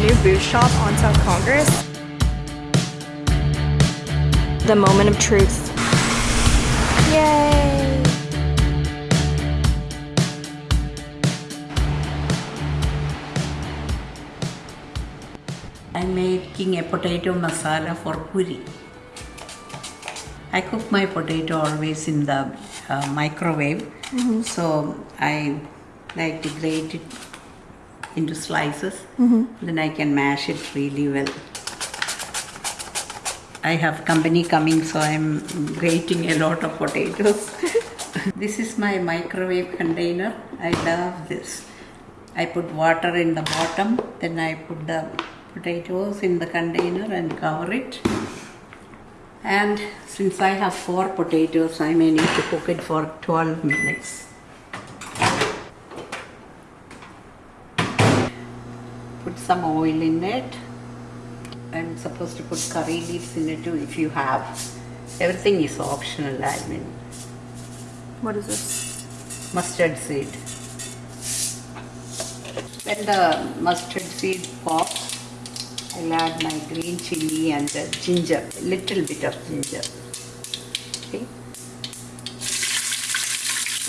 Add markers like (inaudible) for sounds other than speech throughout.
new boot shop on South Congress. The moment of truth. Yay! I'm making a potato masala for puri. I cook my potato always in the uh, microwave, so I like to grate it into slices. Mm-hmm. Then I can mash it really well. I have company coming, so I'm grating a lot of potatoes. (laughs) this is my microwave container. I love this. I put water in the bottom, then I put the potatoes in the container and cover it. And since I have four potatoes, I may need to cook it for 12 minutes. Some oil in it. I'm supposed to put curry leaves in it too if you have. Everything is optional, I mean. What is this? Mustard seed. When the mustard seed pops, I'll add my green chili and the ginger, little bit of ginger. Okay.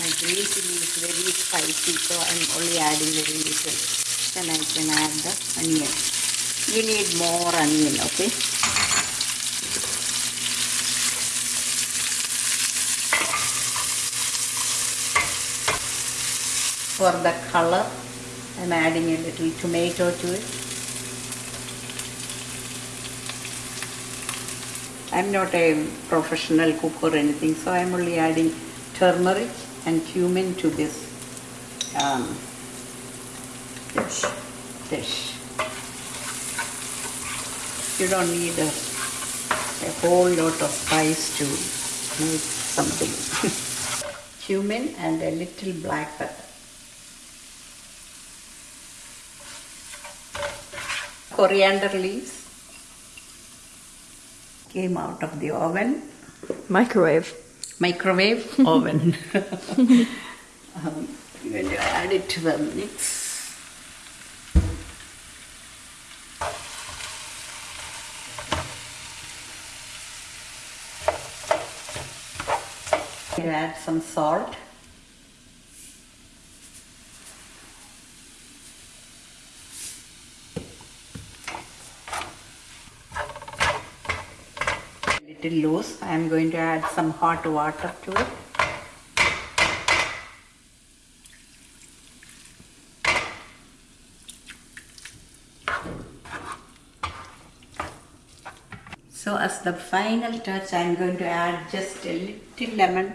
My green chili is very spicy, so I'm only adding very little. Then I can add the onion. You need more onion, okay? For the color, I'm adding a little tomato to it. I'm not a professional cook or anything, so I'm only adding turmeric and cumin to this um, dish. dish. You don't need a, a whole lot of spice to make something. (laughs) cumin and a little black pepper. Coriander leaves came out of the oven, Microwave. microwave (laughs) oven. (laughs) um, to add it to the mix. I'll add some salt. little loose. I am going to add some hot water to it. So as the final touch, I am going to add just a little lemon.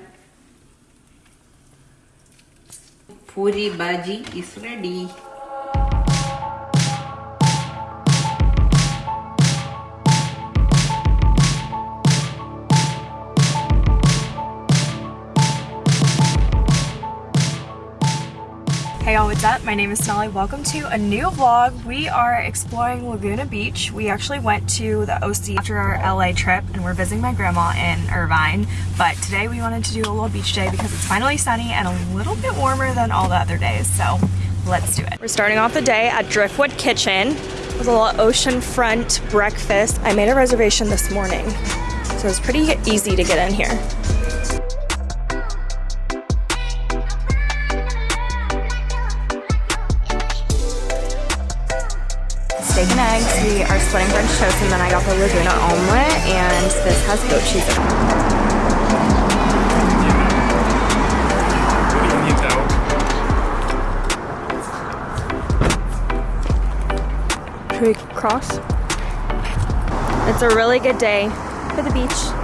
Puri bhaji is ready. What's up? My name is Sonali. Welcome to a new vlog. We are exploring Laguna Beach. We actually went to the OC after our LA trip and we're visiting my grandma in Irvine. But today we wanted to do a little beach day because it's finally sunny and a little bit warmer than all the other days. So let's do it. We're starting off the day at Driftwood Kitchen with a little oceanfront breakfast. I made a reservation this morning, so it's pretty easy to get in here. Steak and eggs. We are splitting French toast, and then I got the Laguna omelet, and this has goat cheese in it. Should we cross? It's a really good day for the beach.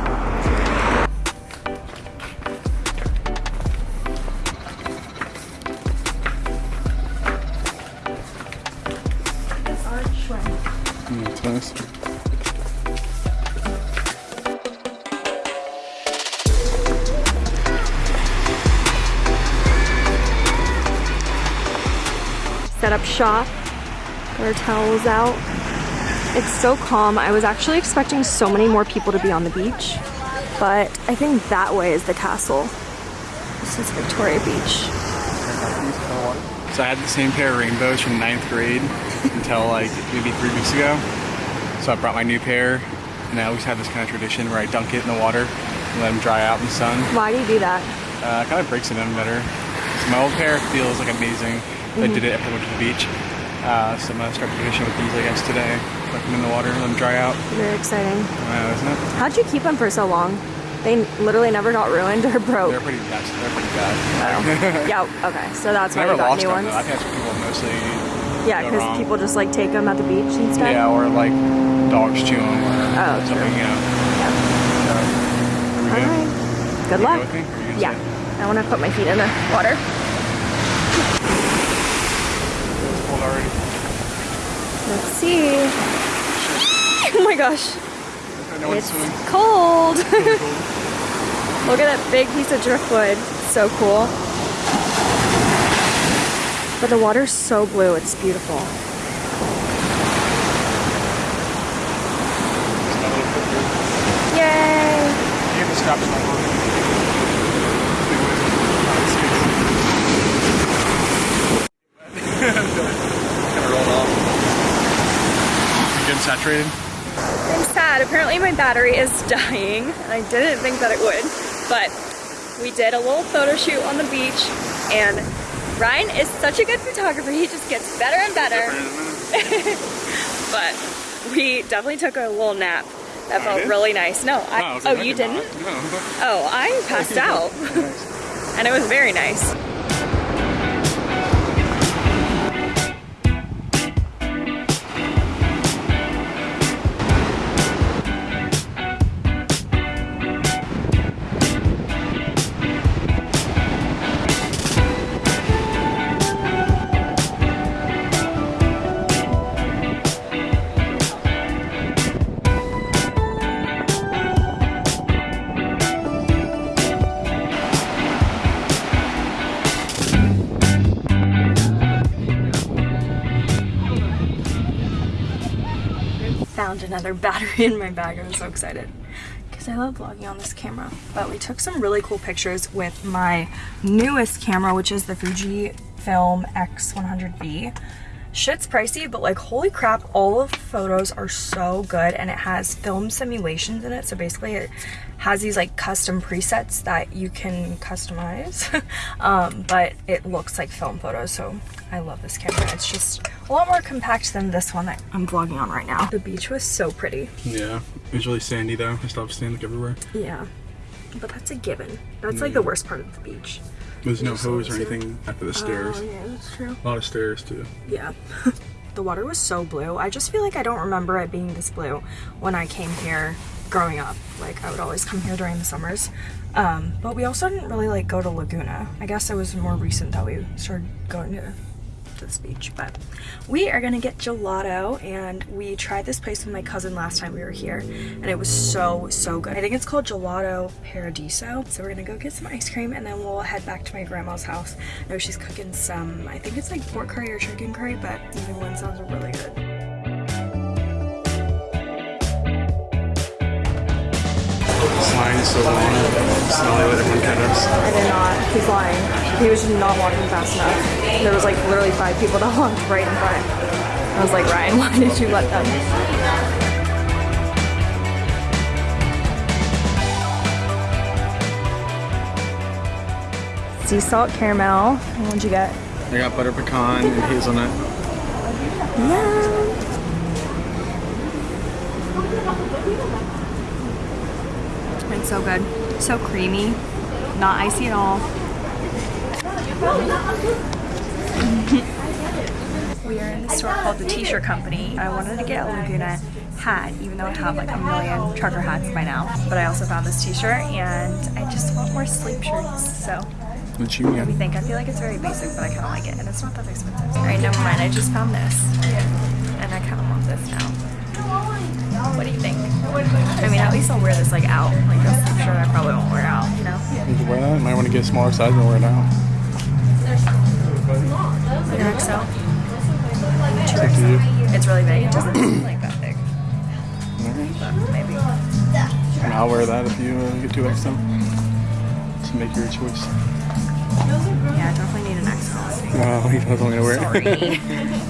Set up shop, got our towels out. It's so calm. I was actually expecting so many more people to be on the beach, but I think that way is the castle. This is Victoria Beach. So I had the same pair of rainbows from ninth grade until like maybe three weeks ago. So I brought my new pair, and I always have this kind of tradition where I dunk it in the water and let them dry out in the sun. Why do you do that? Uh, it kind of breaks it in better. So my old pair feels like amazing. I did it after I went to the beach. Uh, so I'm gonna start tradition with these, I guess, today. Put them in the water, let them dry out. Very exciting. Uh, isn't it? How'd you keep them for so long? They literally never got ruined or broke. They're pretty bad. They're pretty bad. (laughs) yeah, okay. So that's why I got new them ones. though. I've had what people mostly Yeah, because people just like take them at the beach instead. Yeah, or like dogs chew them or Oh, something, true. you know. Yeah. So, are we All good? right. Good luck. go with me? Or you Yeah. I want to put my feet in the water. It's cold already. Let's see. (laughs) Oh my gosh. It's cold. Really (laughs) cold. Look at that big piece of driftwood. So cool. But the water's so blue. It's beautiful. It's not a little bit. Yay! You have the straps on. Big wave. kind of rolled off. Saturated? I'm sad. Apparently my battery is (laughs) dying. I didn't think that it would, but we did a little photo shoot on the beach and Ryan is such a good photographer. He just gets better and better. (laughs) But we definitely took a little nap. That I felt did? really nice. No, I, I oh, you did didn't? No. Oh, I passed (laughs) out. And it was very nice. Found another (laughs) battery in my bag. I'm so excited because I love vlogging on this camera. But we took some really cool pictures with my newest camera, which is the Fujifilm X100V. Shit's pricey, but like holy crap, all of the photos are so good and it has film simulations in it. So basically it has these like custom presets that you can customize, (laughs) um, but it looks like film photos. So I love this camera. It's just a lot more compact than this one that I'm vlogging on right now. The beach was so pretty. Yeah. It was really sandy though. I stopped sand like everywhere. Yeah, but that's a given. That's like the worst part of the beach. There's no hose or anything after the stairs. Oh, yeah, that's true. A lot of stairs too. Yeah. (laughs) the water was so blue. I just feel like I don't remember it being this blue when I came here growing up. Like I would always come here during the summers. Um, but we also didn't really like go to Laguna. I guess it was more recent that we started going to, this beach. But we are gonna get gelato and we tried this place with my cousin last time we were here and it was so, so good. I think it's called Gelato Paradiso. So we're gonna go get some ice cream and then we'll head back to my grandma's house. I know she's cooking some, I think it's like pork curry or chicken curry, but either one sounds really good. So long. It's not really everyone cut us. I did not. He's lying. He was just not walking fast enough. There was like literally five people that (laughs) walked right in front. I was like, Ryan, (laughs) why did you let them? Sea salt caramel. What'd you get? I got butter pecan and hazelnut. Yeah. It's so good. So creamy. Not icy at all. (laughs) we are in the store called the T-shirt company. I wanted to get a Laguna hat, even though I have like a million trucker hats by now. But I also found this T-shirt and I just want more sleep shirts. So The chew what do you think? I feel like it's very basic, but I kind of like it, and it's not that expensive. All right, never mind. I just found this, and I kind of want this now. What do you think? I mean, at least I'll wear this like out. Like this, I'm sure I probably won't wear out. You know, You can wear that. Might want to get a smaller size and wear it out. like an XL. To you. It's really big. It doesn't seem like that big, maybe. And I'll wear that if you uh, get 2X them. So make your choice. Yeah, I definitely need an exhausting. (laughs) Wow, he knows I'm gonna wear it. Sorry. (laughs) (laughs)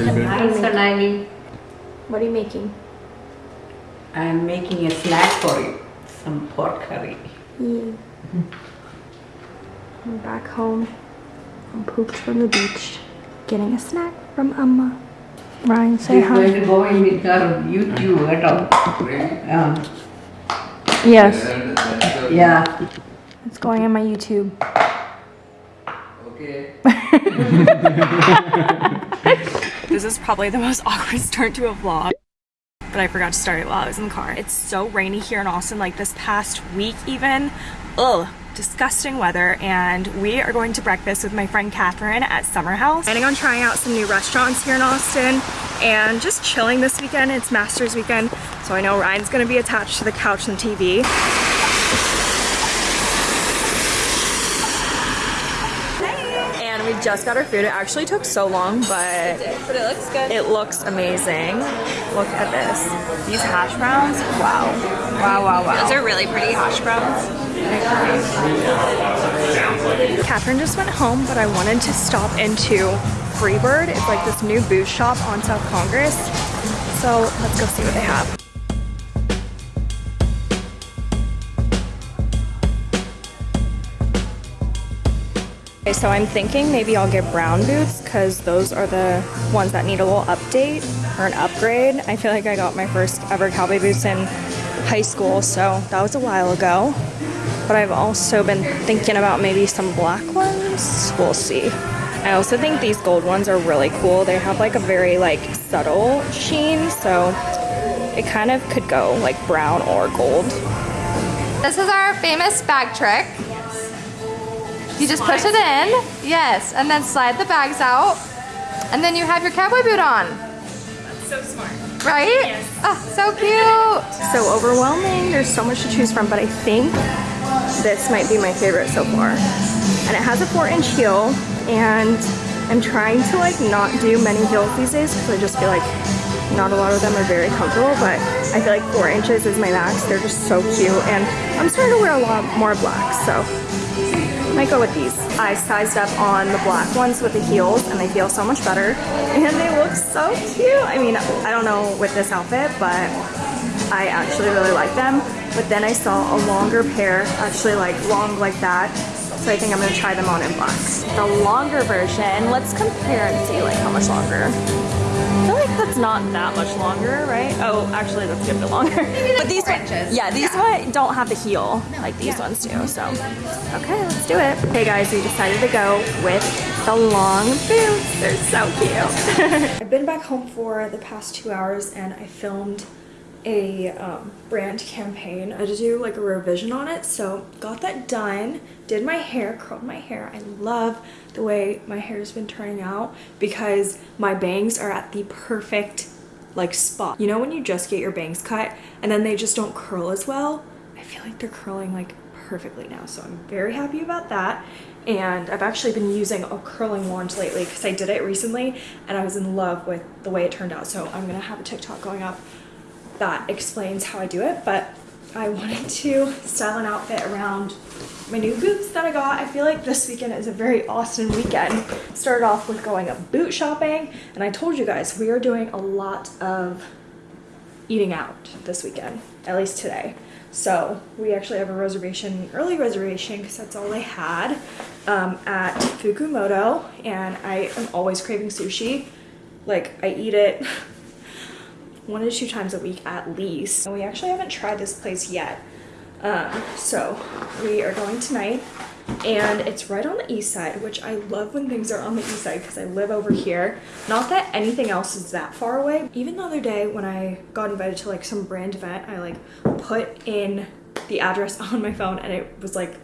pretty big. Hi, Sonali. what are you making? I'm making a snack for you. Some pork curry. I'm back home. I'm pooped from the beach. Getting a snack from Amma. Ryan, say She's hi. going to go in with her YouTube at all. Um, yeah. Yes, Yeah. it's going on my YouTube. Okay. (laughs) (laughs) This is probably the most (laughs) awkward start to a vlog. But I forgot to start it while I was in the car. It's so rainy here in Austin, like this past week even. Ugh, disgusting weather. And we are going to breakfast with my friend Catherine at Summer House. Planning on trying out some new restaurants here in Austin and just chilling this weekend. It's Masters weekend, so I know Ryan's gonna be attached to the couch and TV. And we just got our food. It actually took so long, but But it looks good. it looks amazing. Look at this. These hash browns, wow. Wow, wow, wow. Those are really pretty hash browns. Catherine just went home, but I wanted to stop into Freebird. It's like this new booze shop on South Congress. So let's go see what they have. Okay, so I'm thinking maybe I'll get brown boots because those are the ones that need a little update or an upgrade. I feel like I got my first ever cowboy boots in high school, so that was a while ago. But I've also been thinking about maybe some black ones. We'll see. I also think these gold ones are really cool. They have like a very like subtle sheen, so it kind of could go like brown or gold. This is our famous bag trick. You just push it in, yes, and then slide the bags out, and then you have your cowboy boot on. That's so smart. Right? Yes. Oh, so cute. So overwhelming. There's so much to choose from, but I think this might be my favorite so far. And it has a four inch heel and I'm trying to like not do many heels these days because I just feel like not a lot of them are very comfortable, but I feel like four inches is my max. They're just so cute and I'm starting to wear a lot more black, so might go with these. I sized up on the black ones with the heels and they feel so much better (laughs) and they look so cute. I mean, I don't know with this outfit, but I actually really like them. But then I saw a longer pair, actually like long like that. So I think I'm gonna try them on in black. The longer version, let's compare and see like how much longer. I feel like that's not that much longer, right? Oh, actually that's a bit longer. but these four one- inches. yeah, these one don't have the heel like these ones do. So, okay, let's do it. Hey guys, we decided to go with the long boots. They're so cute. (laughs) I've been back home for the past two hours and I filmed a um, brand campaign. I to do like a revision on it, so got that done. Did my hair, curled my hair. I love the way my hair's been turning out because my bangs are at the perfect like spot. You know when you just get your bangs cut and then they just don't curl as well? I feel like they're curling like perfectly now, so I'm very happy about that. And I've actually been using a curling wand lately because I did it recently and I was in love with the way it turned out. So I'm gonna have a TikTok going up that explains how I do it, but I wanted to style an outfit around my new boots that I got. I feel like this weekend is a very Austin weekend. Started off with going up boot shopping, and I told you guys we are doing a lot of eating out this weekend, at least today. So we actually have a reservation, early reservation, because that's all they had um, at Fukumoto, and I am always craving sushi. Like I eat it one to two times a week at least. And we actually haven't tried this place yet. Um, so we are going tonight and it's right on the east side, which I love when things are on the east side because I live over here. Not that anything else is that far away. Even the other day when I got invited to like some brand event, I like put in the address (laughs) on my phone and it was like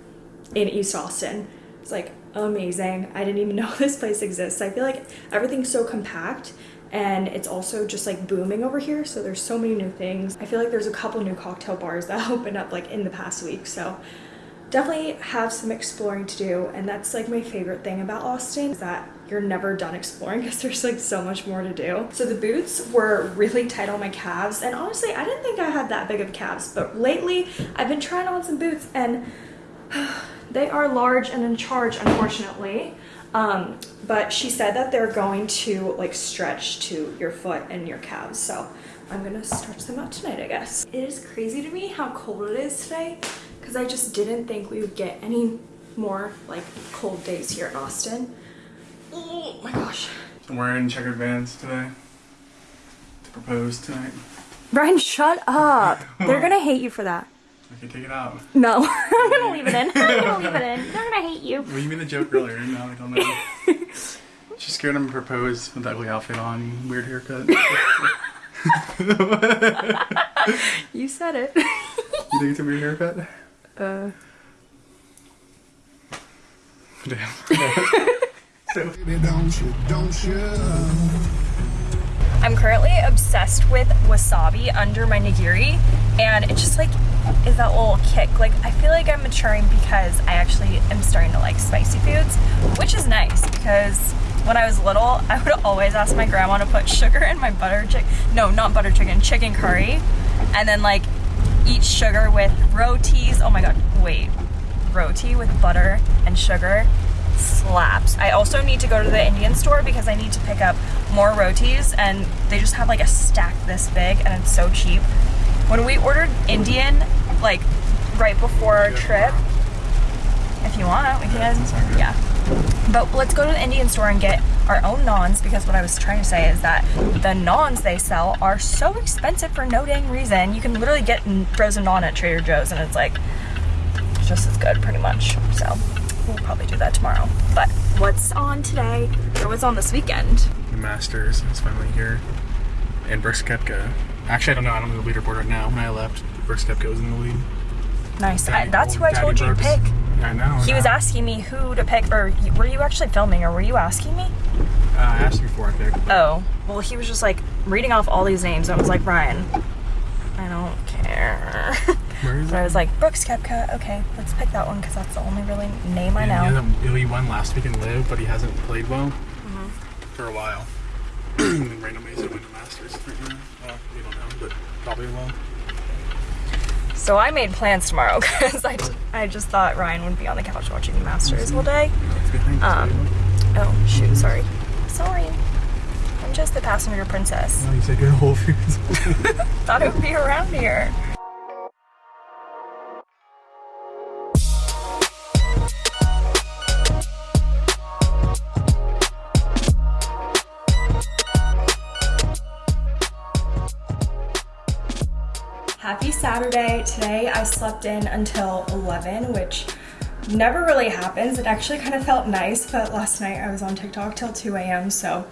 in East Austin. It's like amazing. I didn't even (laughs) know this place exists. I feel like everything's so compact and it's also just like booming over here so there's so many new things i feel like there's a couple new cocktail bars that (laughs) opened up like in the past week so definitely have some exploring to do and that's like my favorite thing about austin is that you're never done exploring (laughs) because there's like so much more to do. So the boots were really tight on my calves and honestly I didn't think I had that big of calves but lately I've been trying on some boots and (sighs) they are large and in charge unfortunately. Um, but she said that they're going to like stretch to your foot and your calves so I'm gonna stretch them out tonight I guess. It is crazy to me how cold it is today because I just didn't think we would get any more like cold days here in Austin. Oh my gosh. I'm wearing checkered vans today to propose tonight. Brian, shut up. (laughs) They're gonna hate you for that. I can take it out. No, (laughs) I'm gonna leave it in. (laughs) I'm gonna leave it in. They're gonna hate you. Well, you made the joke earlier. Now I don't know. She's scared I'm gonna propose with that ugly outfit on, weird haircut. (laughs) You said it. You think it's a weird haircut? Uh, Damn. Baby, don't you, don't you? I'm currently obsessed with wasabi under my nigiri and it just like is that little kick. Like I feel like I'm maturing because I actually am starting to like spicy foods, which is nice because when I was little, (laughs) I would always ask my grandma to put sugar in my butter chicken, no, not butter chicken, chicken curry, and then like eat sugar with rotis. Oh my god, wait, roti with butter and sugar slaps. I also need to go to the Indian store because I need to pick up more rotis and they just have like a stack this big and it's so cheap. When we ordered Indian, like right before our trip, if you want, we can, yeah. But let's go to the Indian store and get our own naans because what I was trying to say is that the naans they sell are so expensive for no dang reason. You can literally get frozen naan at Trader Joe's and it's like just as good pretty much. So we'll probably do that tomorrow. But what's on today or what's on this weekend? The Masters is finally here. And Brooks Koepka. Actually, I don't know. I don't know the leaderboard right now. When I left, Brooks Koepka was in the lead. Nice. I, Daddy- that's who I told you to pick. I know. He was asking me who to pick, or were you actually filming, or were you asking me? Uh, I asked you before I picked. Oh, well, he was just like reading off all these names. and I was like, Ryan, I don't care. (laughs) Where is but I was like, Brooks Koepka, okay, let's pick that one because that's the only really name I know. He, hasn't, he won last week in LIV, but he hasn't played well Mm-hmm. for a while. (clears throat) and randomly he's winning the Masters right now. Well, we don't know, but probably will. So I made plans tomorrow (laughs) because I, I just thought Ryan would be on the couch watching the Masters all day. It's behind you, Um, oh, shoot, sorry. Sorry. I'm just the passenger princess. Oh, you said you're Whole (laughs) Foods. (laughs) Thought it would be around here. Saturday. Today I slept in until 11, which never really happens. It actually kind of felt nice, but last night I was on TikTok till 2 a.m. So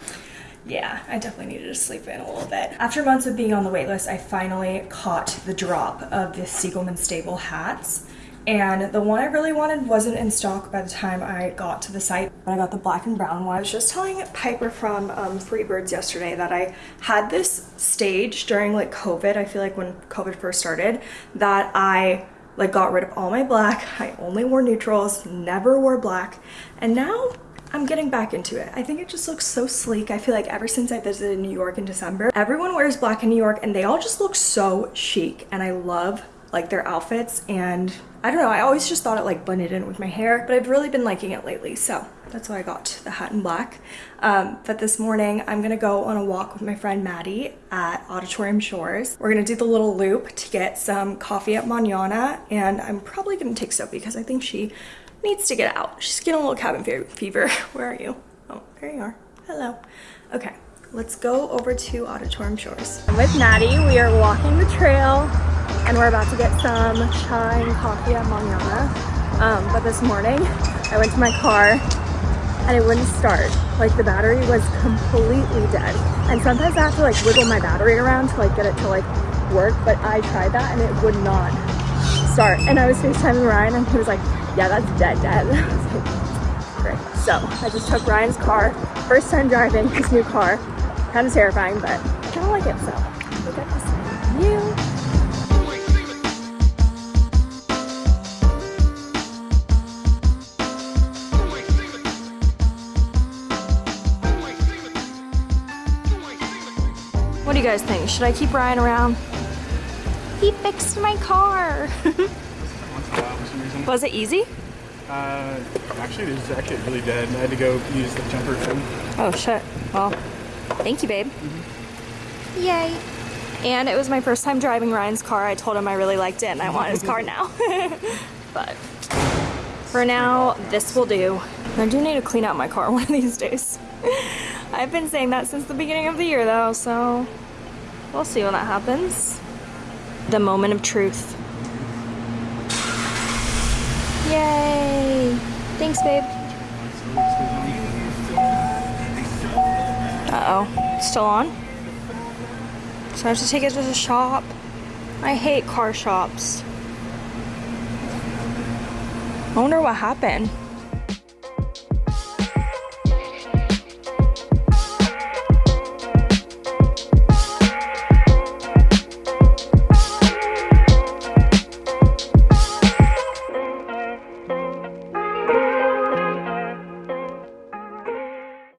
yeah, I definitely needed to sleep in a little bit. After months of being on the waitlist, I finally caught the drop of the Siegelman Stable hats. And the one I really wanted wasn't in stock by the time I got to the site. But I got the black and brown one. I was just telling Piper from um, Freebirds yesterday that I had this stage during like COVID. I feel like when COVID first started that I like got rid of all my black. I only wore neutrals, never wore black. And now I'm getting back into it. I think it just looks so sleek. I feel like ever since I visited New York in December, everyone wears black in New York and they all just look so chic and I love like their outfits and I don't know, I always just thought it like blended in with my hair, but I've really been liking it lately. So that's why I got the hat in black. Um, but this morning I'm gonna go on a walk with my friend Maddie at Auditorium Shores. We're gonna do the little loop to get some coffee at Manana and I'm probably gonna take Sophie because I think she needs to get out. She's getting a little cabin fe- fever. (laughs) Where are you? Oh, there you are. Hello. Okay, let's go over to Auditorium Shores. I'm with Maddie. We are walking the trail and we're about to get some chai and coffee at Manana. Um, but this morning I went to my car and it wouldn't start. Like the battery was completely dead. And sometimes I have to like wiggle my battery around to like get it to like work, but I tried that and it would not start. And I was FaceTiming Ryan and he was like, yeah, that's dead, dead. (laughs) I was like, great. So I just took Ryan's car, first time driving his new car kind of terrifying, but I kind of like it, so this. What do you guys think? Should I keep Ryan around? He fixed my car. (laughs) Was it easy? Uh, actually, it was actually really dead, and I had to go use the jumper thing. Oh shit! Well, thank you, babe. Mm-hmm. Yay. And it was my first time driving Ryan's car. I told him I really liked it and I want his car now. (laughs) but for now, this will do. I do need to clean out my car one of these days. (laughs) I've been saying that since the beginning of the year though, so we'll see when that happens. The moment of truth. Yay! Thanks, babe. Uh-oh. Still on? So I have to take it to the shop. I hate car shops. I wonder what happened.